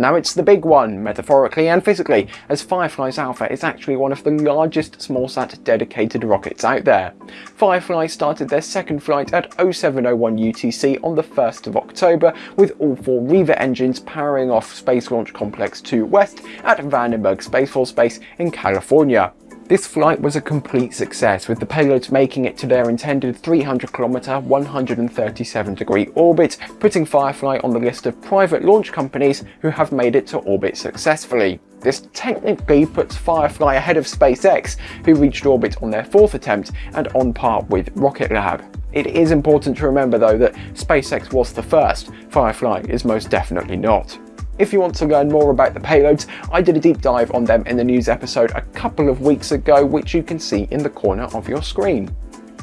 Now it's the big one, metaphorically and physically, as Firefly's Alpha is actually one of the largest smallsat dedicated rockets out there. Firefly started their second flight at 0701 UTC on the 1st of October, with all four Reaver engines powering off Space Launch Complex 2 West at Vandenberg Space Force Base in California. This flight was a complete success with the payloads making it to their intended 300 km 137 degree orbit, putting Firefly on the list of private launch companies who have made it to orbit successfully. This technically puts Firefly ahead of SpaceX, who reached orbit on their fourth attempt and on par with Rocket Lab. It is important to remember though that SpaceX was the first, Firefly is most definitely not. If you want to learn more about the payloads, I did a deep dive on them in the news episode a couple of weeks ago, which you can see in the corner of your screen.